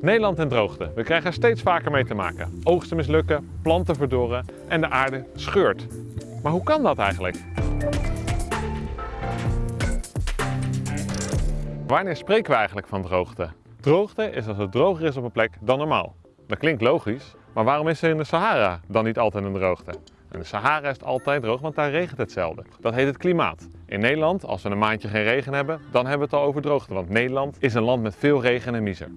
Nederland en droogte. We krijgen er steeds vaker mee te maken. Oogsten mislukken, planten verdorren en de aarde scheurt. Maar hoe kan dat eigenlijk? Wanneer spreken we eigenlijk van droogte? Droogte is als het droger is op een plek dan normaal. Dat klinkt logisch, maar waarom is er in de Sahara dan niet altijd een droogte? In de Sahara is het altijd droog, want daar regent het zelden. Dat heet het klimaat. In Nederland, als we een maandje geen regen hebben, dan hebben we het al over droogte, want Nederland is een land met veel regen en miser.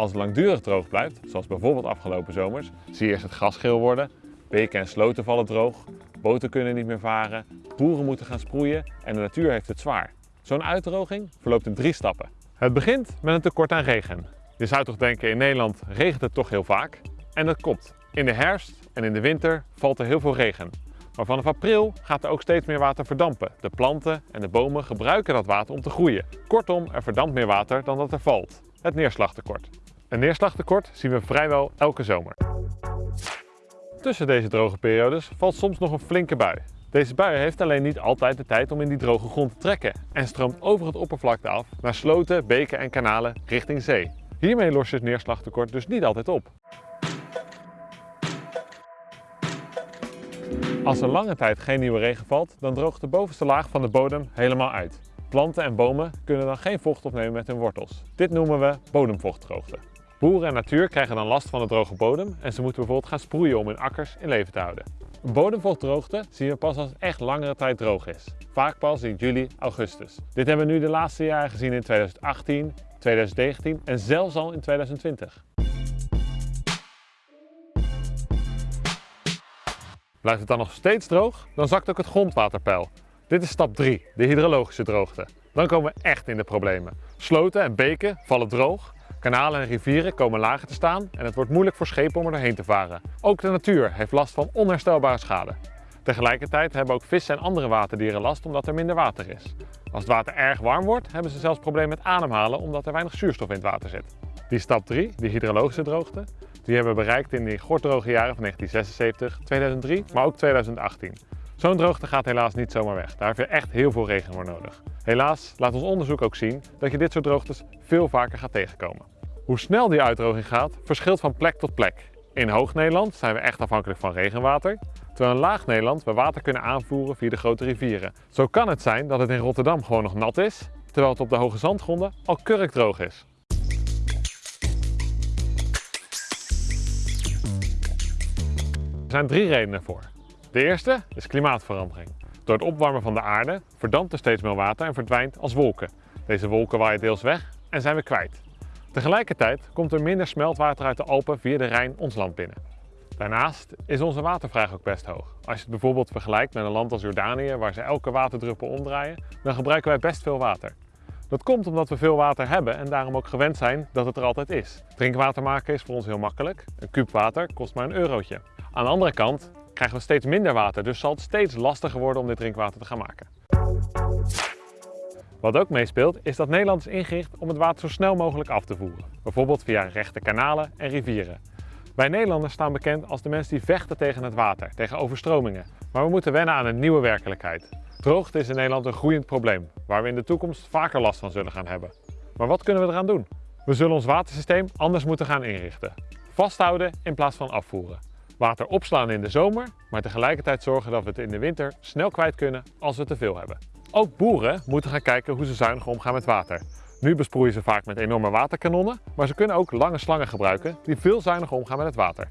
Als het langdurig droog blijft, zoals bijvoorbeeld afgelopen zomers, zie je eerst het gras geel worden, beken en sloten vallen droog, boten kunnen niet meer varen, boeren moeten gaan sproeien en de natuur heeft het zwaar. Zo'n uitdroging verloopt in drie stappen. Het begint met een tekort aan regen. Je zou toch denken, in Nederland regent het toch heel vaak? En dat klopt. In de herfst en in de winter valt er heel veel regen. Maar vanaf april gaat er ook steeds meer water verdampen. De planten en de bomen gebruiken dat water om te groeien. Kortom, er verdampt meer water dan dat er valt. Het neerslagtekort. Een neerslagtekort zien we vrijwel elke zomer. Tussen deze droge periodes valt soms nog een flinke bui. Deze bui heeft alleen niet altijd de tijd om in die droge grond te trekken en stroomt over het oppervlakte af naar sloten, beken en kanalen richting zee. Hiermee lost je het neerslagtekort dus niet altijd op. Als er lange tijd geen nieuwe regen valt, dan droogt de bovenste laag van de bodem helemaal uit. Planten en bomen kunnen dan geen vocht opnemen met hun wortels. Dit noemen we bodemvochtdroogte. Boeren en natuur krijgen dan last van de droge bodem en ze moeten bijvoorbeeld gaan sproeien om hun akkers in leven te houden. Een bodemvochtdroogte zien we pas als echt langere tijd droog is. Vaak pas in juli, augustus. Dit hebben we nu de laatste jaren gezien in 2018, 2019 en zelfs al in 2020. Blijft het dan nog steeds droog, dan zakt ook het grondwaterpeil. Dit is stap 3, de hydrologische droogte. Dan komen we echt in de problemen. Sloten en beken vallen droog, kanalen en rivieren komen lager te staan en het wordt moeilijk voor schepen om er doorheen te varen. Ook de natuur heeft last van onherstelbare schade. Tegelijkertijd hebben ook vissen en andere waterdieren last omdat er minder water is. Als het water erg warm wordt, hebben ze zelfs problemen met ademhalen omdat er weinig zuurstof in het water zit. Die stap 3, de hydrologische droogte, die hebben we bereikt in die gorddroge jaren van 1976, 2003, maar ook 2018. Zo'n droogte gaat helaas niet zomaar weg. Daar heb je echt heel veel regen voor nodig. Helaas laat ons onderzoek ook zien dat je dit soort droogtes veel vaker gaat tegenkomen. Hoe snel die uitdroging gaat, verschilt van plek tot plek. In Hoog-Nederland zijn we echt afhankelijk van regenwater, terwijl in Laag-Nederland we water kunnen aanvoeren via de grote rivieren. Zo kan het zijn dat het in Rotterdam gewoon nog nat is, terwijl het op de hoge zandgronden al kurkdroog is. Er zijn drie redenen voor. De eerste is klimaatverandering. Door het opwarmen van de aarde verdampt er steeds meer water en verdwijnt als wolken. Deze wolken waaien deels weg en zijn we kwijt. Tegelijkertijd komt er minder smeltwater uit de Alpen via de Rijn ons land binnen. Daarnaast is onze watervraag ook best hoog. Als je het bijvoorbeeld vergelijkt met een land als Jordanië, waar ze elke waterdruppel omdraaien, dan gebruiken wij best veel water. Dat komt omdat we veel water hebben en daarom ook gewend zijn dat het er altijd is. Drinkwater maken is voor ons heel makkelijk. Een kuub water kost maar een eurotje. Aan de andere kant krijgen we steeds minder water, dus zal het steeds lastiger worden om dit drinkwater te gaan maken. Wat ook meespeelt is dat Nederland is ingericht om het water zo snel mogelijk af te voeren. Bijvoorbeeld via rechte kanalen en rivieren. Wij Nederlanders staan bekend als de mensen die vechten tegen het water, tegen overstromingen. Maar we moeten wennen aan een nieuwe werkelijkheid. Droogte is in Nederland een groeiend probleem, waar we in de toekomst vaker last van zullen gaan hebben. Maar wat kunnen we eraan doen? We zullen ons watersysteem anders moeten gaan inrichten. Vasthouden in plaats van afvoeren. Water opslaan in de zomer, maar tegelijkertijd zorgen dat we het in de winter snel kwijt kunnen als we te veel hebben. Ook boeren moeten gaan kijken hoe ze zuinig omgaan met water. Nu besproeien ze vaak met enorme waterkanonnen, maar ze kunnen ook lange slangen gebruiken die veel zuiniger omgaan met het water.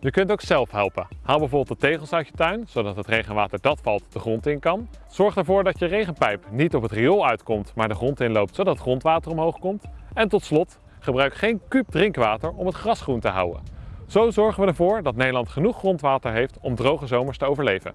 Je kunt ook zelf helpen. Haal bijvoorbeeld de tegels uit je tuin, zodat het regenwater dat valt de grond in kan. Zorg ervoor dat je regenpijp niet op het riool uitkomt, maar de grond inloopt, zodat grondwater omhoog komt. En tot slot, gebruik geen kuub drinkwater om het gras groen te houden. Zo zorgen we ervoor dat Nederland genoeg grondwater heeft om droge zomers te overleven.